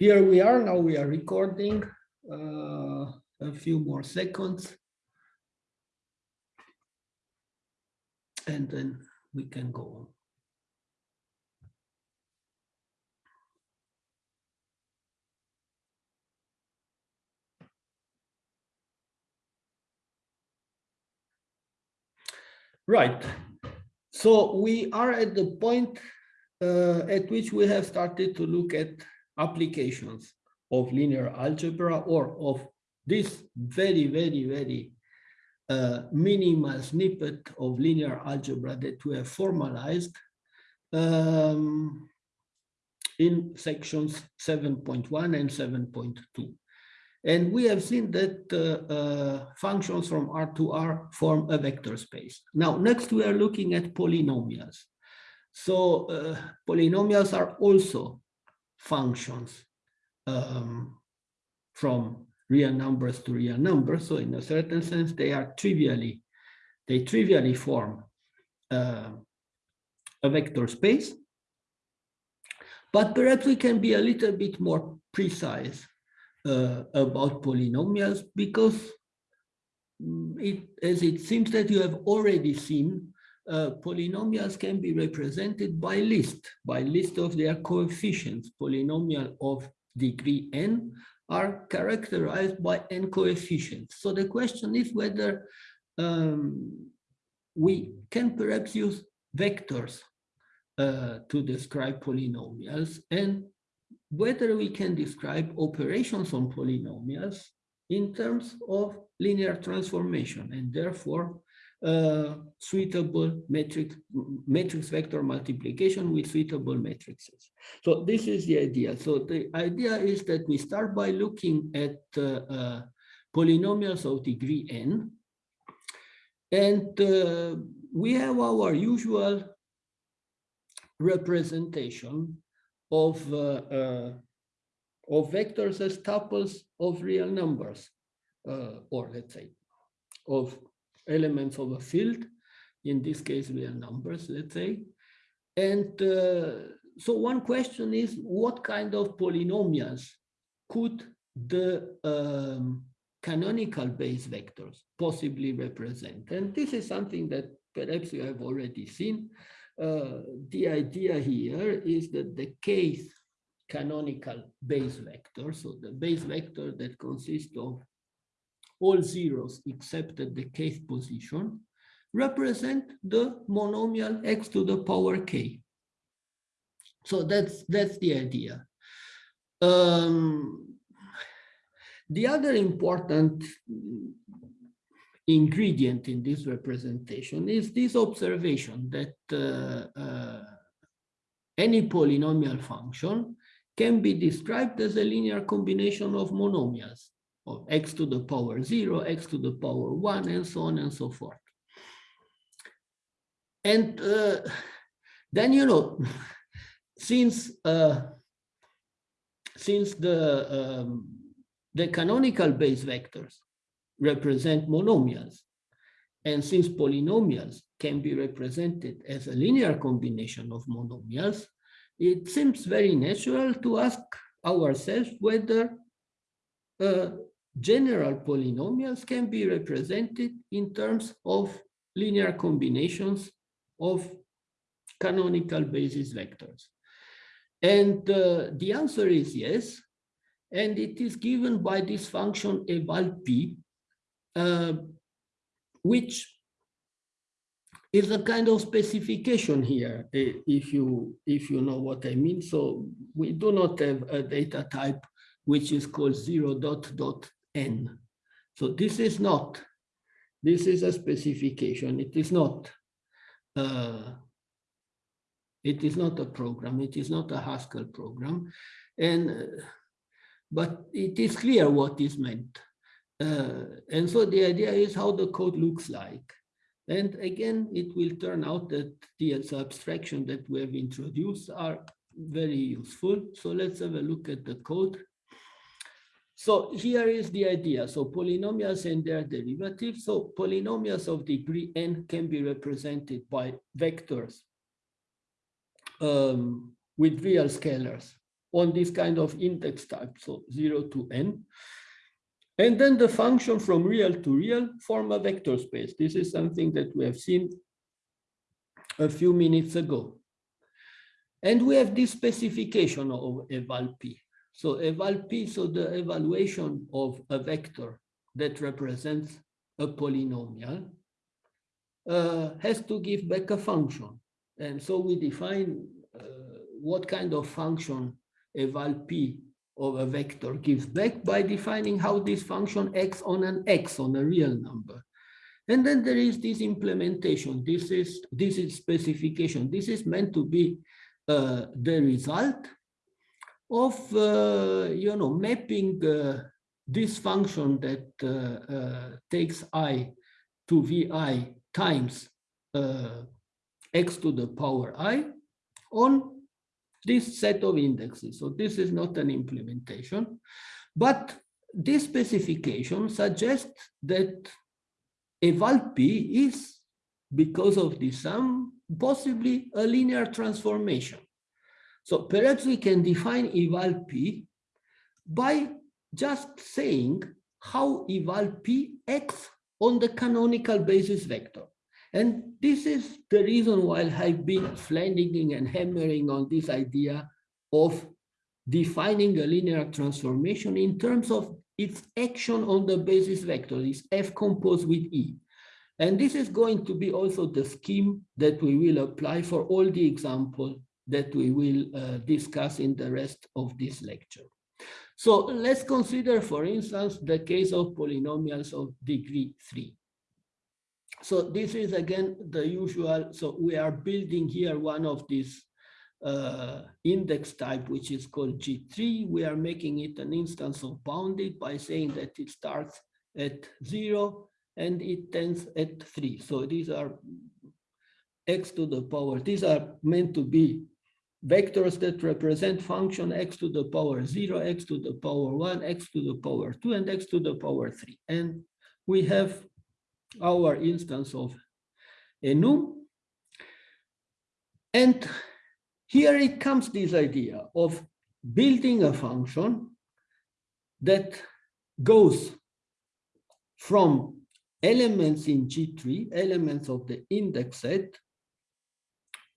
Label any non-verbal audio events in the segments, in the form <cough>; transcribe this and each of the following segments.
here we are, now we are recording uh, a few more seconds. And then we can go on. Right. So we are at the point uh, at which we have started to look at applications of linear algebra or of this very, very, very uh, minimal snippet of linear algebra that we have formalized um, in sections 7.1 and 7.2. And we have seen that uh, uh, functions from R to R form a vector space. Now, next we are looking at polynomials. So uh, polynomials are also functions um, from real numbers to real numbers. So in a certain sense, they are trivially, they trivially form uh, a vector space. But perhaps we can be a little bit more precise uh, about polynomials because mm, it, as it seems that you have already seen, uh, polynomials can be represented by list, by list of their coefficients. Polynomial of degree n are characterized by n coefficients. So the question is whether um, we can perhaps use vectors uh, to describe polynomials and whether we can describe operations on polynomials in terms of linear transformation and therefore uh, suitable matrix matrix vector multiplication with suitable matrices. So this is the idea. So the idea is that we start by looking at uh, uh, polynomials of degree n, and uh, we have our usual representation of, uh, uh, of vectors as tuples of real numbers, or let's say, of elements of a field, in this case, real numbers, let's say. And uh, so one question is, what kind of polynomials could the um, canonical base vectors possibly represent? And this is something that perhaps you have already seen. Uh, the idea here is that the kth canonical base vector, so the base vector that consists of all zeros except at the kth position, represent the monomial x to the power k. So that's that's the idea. Um, the other important ingredient in this representation is this observation that uh, uh, any polynomial function can be described as a linear combination of monomials x to the power 0, x to the power 1, and so on and so forth. And uh, then, you know, <laughs> since uh, since the um, the canonical base vectors represent monomials. And since polynomials can be represented as a linear combination of monomials, it seems very natural to ask ourselves whether uh, general polynomials can be represented in terms of linear combinations of canonical basis vectors. And uh, the answer is yes, and it is given by this function eval p, uh, which is a kind of specification here, if you if you know what I mean. So we do not have a data type which is called zero dot dot n. So this is not, this is a specification. It is not, uh, it is not a program. It is not a Haskell program, and uh, but it is clear what is meant. Uh, and so the idea is how the code looks like. And again, it will turn out that the abstraction that we have introduced are very useful. So let's have a look at the code. So here is the idea. So polynomials and their derivatives. So polynomials of degree n can be represented by vectors um, with real scalars on this kind of index type, so 0 to n. And then the function from real to real form a vector space. This is something that we have seen a few minutes ago. And we have this specification of eval p. So eval p, so the evaluation of a vector that represents a polynomial uh, has to give back a function. And so we define uh, what kind of function eval p of a vector gives back by defining how this function acts on an x, on a real number. And then there is this implementation. This is this is specification. This is meant to be uh, the result of uh, you know mapping uh, this function that uh, takes i to vi times x to the power i on this set of indexes. So this is not an implementation, but this specification suggests that eval p is, because of the sum, possibly a linear transformation. So perhaps we can define eval p by just saying how eval p acts on the canonical basis vector. And this is the reason why I've been flanking and hammering on this idea of defining a linear transformation in terms of its action on the basis vector, this F composed with E. And this is going to be also the scheme that we will apply for all the examples that we will uh, discuss in the rest of this lecture. So let's consider, for instance, the case of polynomials of degree three. So this is again the usual. So we are building here one of these uh, index type, which is called G3. We are making it an instance of bounded by saying that it starts at zero and it ends at three. So these are x to the power. These are meant to be vectors that represent function x to the power zero, x to the power one, x to the power two, and x to the power three. And we have our instance of enum. And here it comes this idea of building a function that goes from elements in G3, elements of the index set,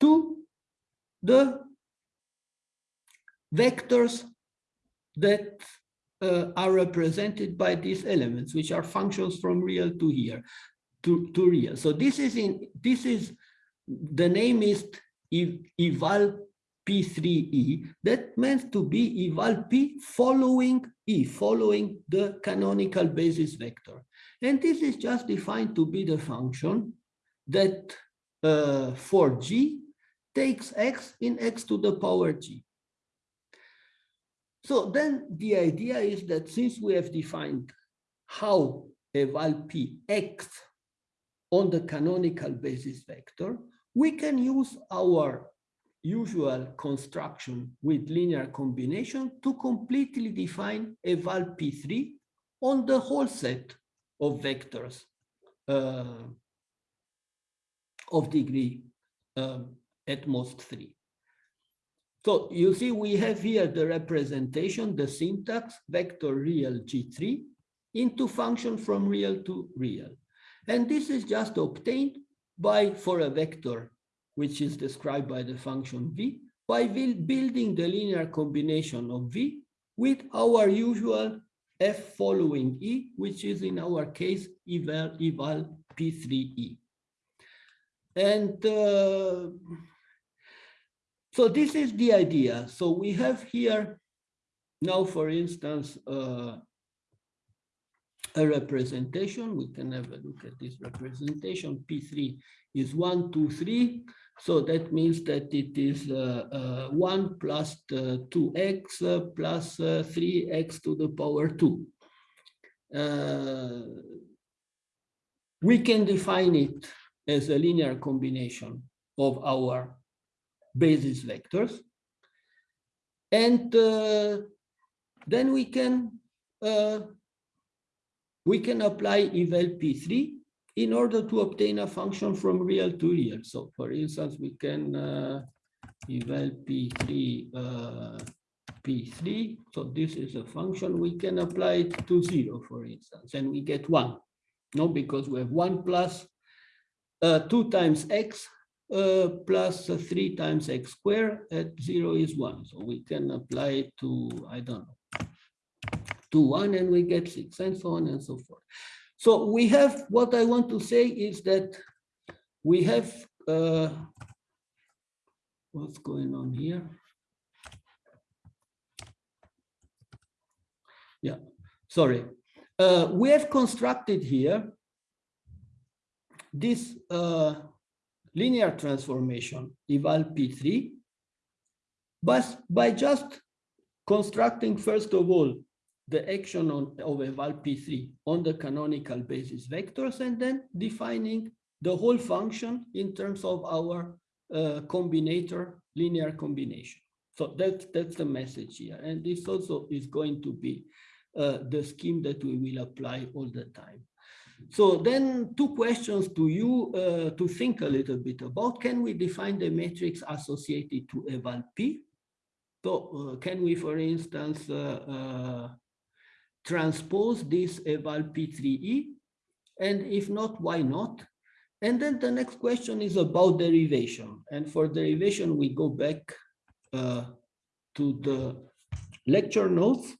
to the vectors that uh, are represented by these elements, which are functions from real to here, to, to real. So this is in this is the name is eval p3e. That meant to be eval p following e, following the canonical basis vector. And this is just defined to be the function that uh, for g takes x in x to the power g. So then the idea is that since we have defined how eval p acts on the canonical basis vector, we can use our usual construction with linear combination to completely define eval p3 on the whole set of vectors uh, of degree um, at most three. So you see, we have here the representation, the syntax, vector real G3 into function from real to real. And this is just obtained by, for a vector, which is described by the function v, by building the linear combination of v with our usual f following e, which is in our case eval, eval p3e. And uh, so this is the idea. So we have here now, for instance, uh, a representation. We can have a look at this representation. P3 is 1, 2, 3. So that means that it is uh, uh, 1 plus 2x uh, plus 3x uh, to the power 2. Uh, we can define it as a linear combination of our basis vectors. And uh, then we can uh, we can apply eval p3 in order to obtain a function from real to real. So for instance, we can uh, eval p3 uh, P3. So this is a function we can apply it to zero, for instance, and we get one. No, because we have one plus uh, two times x uh, uh, three times x squared at zero is one. So we can apply it to, I don't know, to one and we get six and so on and so forth. So we have, what I want to say is that we have, uh, what's going on here? Yeah, sorry. Uh, we have constructed here this uh, linear transformation eval P3, but by just constructing, first of all, the action on, of eval P3 on the canonical basis vectors and then defining the whole function in terms of our uh, combinator linear combination. So that's, that's the message here. And this also is going to be uh, the scheme that we will apply all the time. So then two questions to you uh, to think a little bit about. Can we define the matrix associated to eval P? So uh, can we, for instance, uh, uh transpose this eval P3E? And if not, why not? And then the next question is about derivation. And for derivation, we go back uh, to the lecture notes.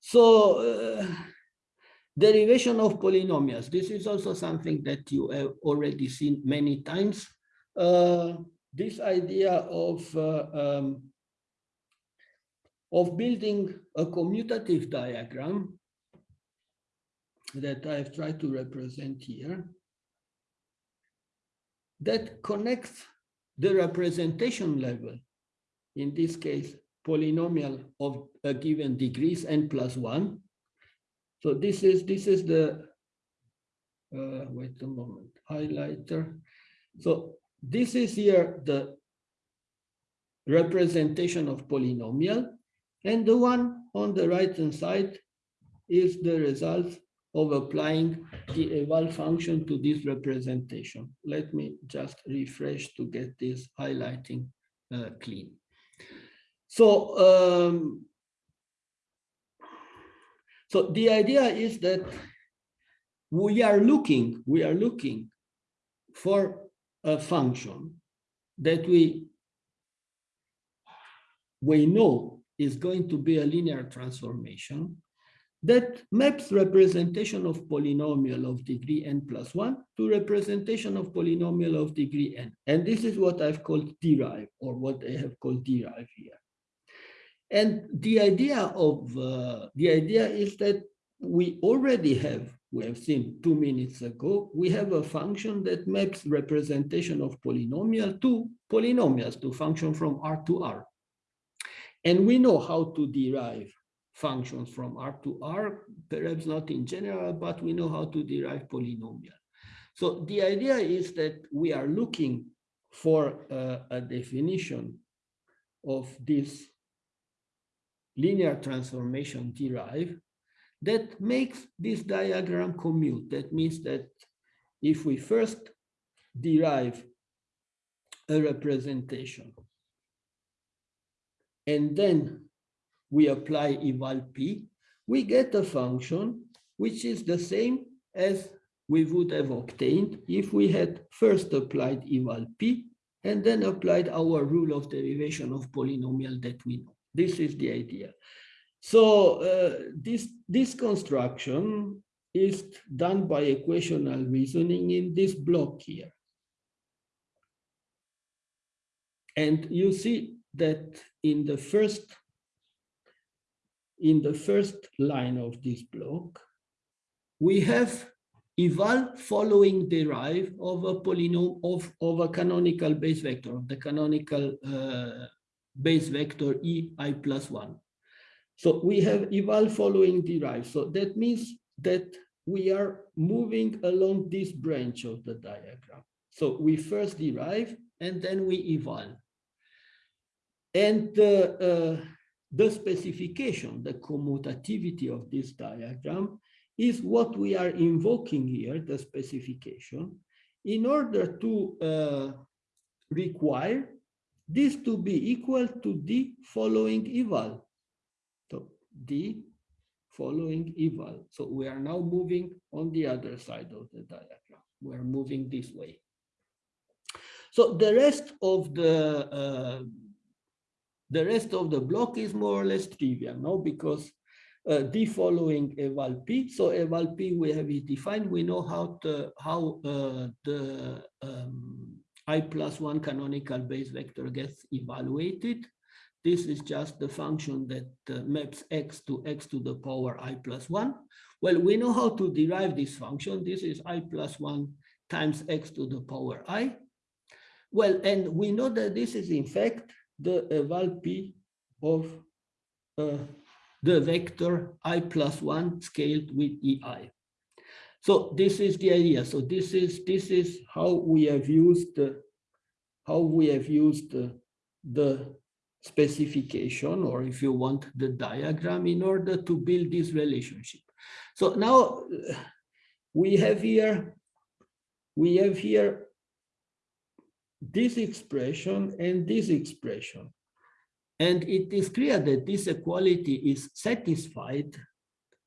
So uh, derivation of polynomials. This is also something that you have already seen many times. Uh, this idea of uh, um, of building a commutative diagram that I've tried to represent here that connects the representation level, in this case, polynomial of a given degrees n plus one. So this is this is the uh, wait a moment highlighter. So this is here the representation of polynomial, and the one on the right hand side is the result of applying the eval function to this representation. Let me just refresh to get this highlighting uh, clean. So, um, so the idea is that we are looking, we are looking for a function that we we know is going to be a linear transformation that maps representation of polynomial of degree n plus 1 to representation of polynomial of degree n. And this is what I've called derive, or what I have called derive here. And the idea of uh, the idea is that we already have, we have seen two minutes ago, we have a function that maps representation of polynomial to polynomials to function from R to R. And we know how to derive functions from R to R, perhaps not in general, but we know how to derive polynomial. So the idea is that we are looking for uh, a definition of this linear transformation derive that makes this diagram commute. That means that if we first derive a representation and then we apply eval p, we get a function which is the same as we would have obtained if we had first applied eval p and then applied our rule of derivation of polynomial that we know. This is the idea. So uh, this, this construction is done by equational reasoning in this block here. And you see that in the first in the first line of this block, we have eval following derive of a polynomial of, of a canonical base vector, of the canonical uh, base vector e i plus one. So we have eval following derive. So that means that we are moving along this branch of the diagram. So we first derive and then we eval. And uh, the specification, the commutativity of this diagram is what we are invoking here, the specification, in order to uh, require this to be equal to the following eval. So the following eval. So we are now moving on the other side of the diagram. We are moving this way. So the rest of the uh, the rest of the block is more or less trivial, now Because uh, the following eval p. So eval p we have it defined. We know how to how uh, the um, i plus one canonical base vector gets evaluated. This is just the function that uh, maps x to x to the power i plus one. Well, we know how to derive this function. This is i plus one times x to the power i. Well, and we know that this is in fact the eval p of uh, the vector i plus one scaled with ei. So this is the idea. So this is this is how we have used how we have used the, specification, or if you want the diagram, in order to build this relationship. So now we have here we have here this expression and this expression. And it is clear that this equality is satisfied,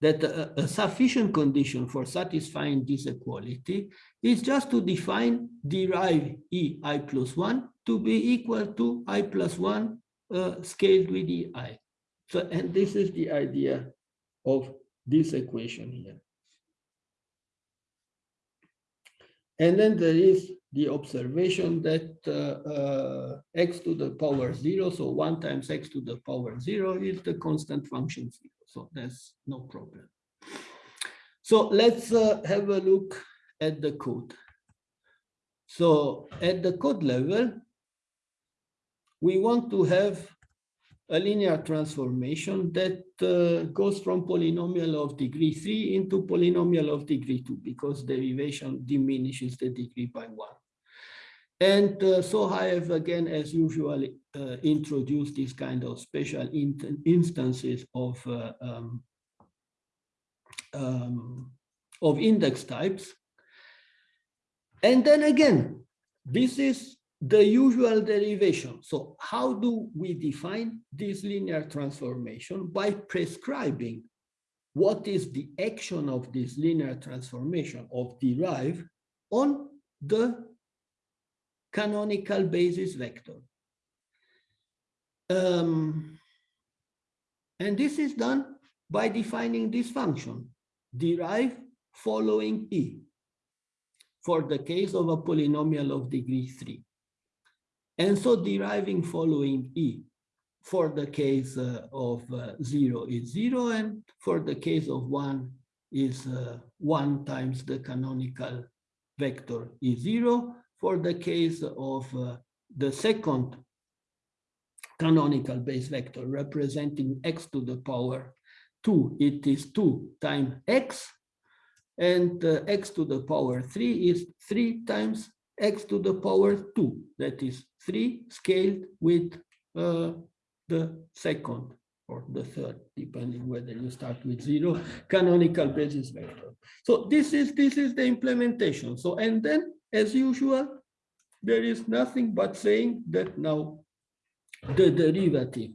that a, a, sufficient condition for satisfying this equality is just to define derive e i plus 1 to be equal to i plus 1 uh, scaled with ei. So, and this is the idea of this equation here. And then there is the observation that uh, uh, x to the power zero, so one times x to the power zero is the constant function zero. So that's no problem. So let's uh, have a look at the code. So at the code level, we want to have a linear transformation that uh, goes from polynomial of degree 3 into polynomial of degree 2 because derivation diminishes the degree by 1. And uh, so I have again, as usual, uh, introduced these kind of special in instances of uh, um, um, of index types. And then again, this is the usual derivation. So how do we define this linear transformation? By prescribing what is the action of this linear transformation of derive on the canonical basis vector. Um, and this is done by defining this function, derive following e, for the case of a polynomial of degree 3. And so deriving following E for the case uh, of uh, 0 is 0, and for the case of 1 is uh, 1 times the canonical vector is 0. For the case of uh, the second canonical base vector representing x to the power 2, it is 2 times x, and uh, x to the power 3 is 3 times x to the power 2, that is 3 scaled with uh, the second or the third, depending whether you start with zero, canonical basis vector. So this is this is the implementation. So and then, as usual, there is nothing but saying that now the derivative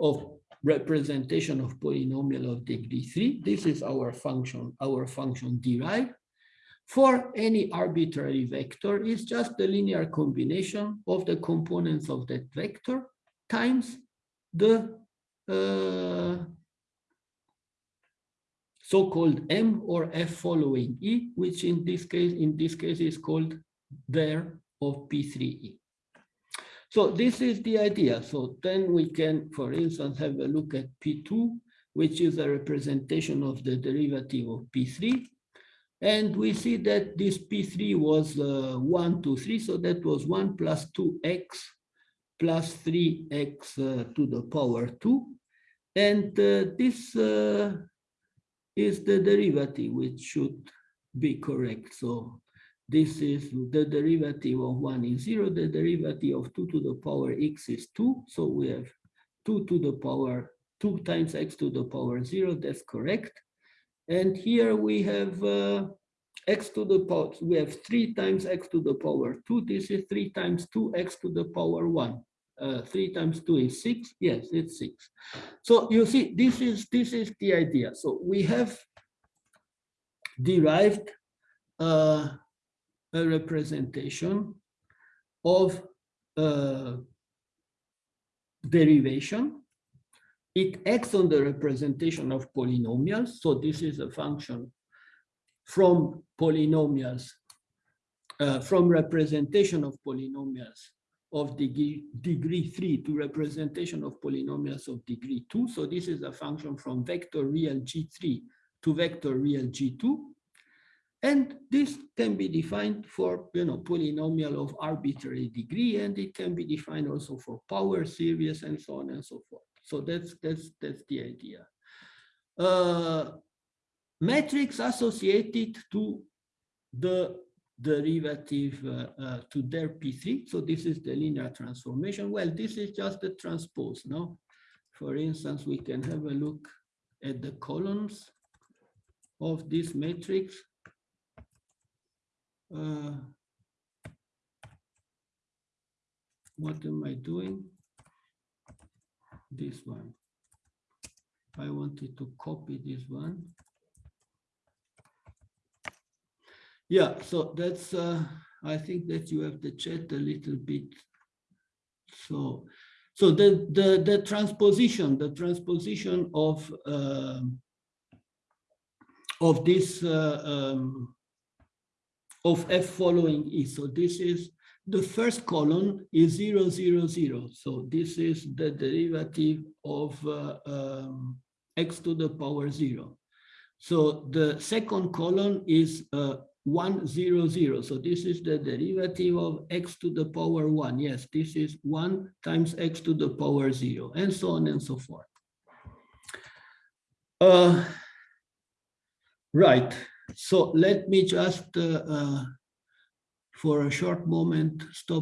of representation of polynomial of degree three, this is our function, our function derived for any arbitrary vector is just the linear combination of the components of that vector times the uh, so-called M or F following E, which in this case, in this case is called there of P3E. So this is the idea. So then we can, for instance, have a look at P2, which is a representation of the derivative of P3. And we see that this P3 was uh, 1, 2, 3. So that was 1 plus 2x plus 3x uh, to the power 2. And uh, this uh, is the derivative, which should be correct. So this is the derivative of 1 is 0. The derivative of 2 to the power x is 2. So we have 2 to the power 2 times x to the power 0. That's correct. And here we have uh, x to the power, we have 3 times x to the power 2. This is 3 times 2x to the power 1. Uh, three times two is six. Yes, it's six. So you see, this is this is the idea. So we have derived uh, a representation of uh, derivation. It acts on the representation of polynomials. So this is a function from polynomials, uh, from representation of polynomials of degree, degree 3 to representation of polynomials of degree 2. So this is a function from vector real G3 to vector real G2. And this can be defined for you know polynomial of arbitrary degree, and it can be defined also for power series and so on and so forth. So that's that's that's the idea. Uh, matrix associated to the derivative uh, uh, to their P3. So this is the linear transformation. Well, this is just the transpose. No, for instance, we can have a look at the columns of this matrix. Uh, what am I doing? This one. I wanted to copy this one. Yeah, so that's, uh, I think that you have the chat a little bit. So, so the, the, the transposition, the transposition of, uh, of this uh, um, of f following e. So this is the first column is 0, 0, 0. So this is the derivative of uh, um, x to the power 0. So the second column is uh, 1, 0, 0. So this is the derivative of x to the power 1. Yes, this is 1 times x to the power 0, and so on and so forth. Uh, right. So let me just, uh, uh, for a short moment, stop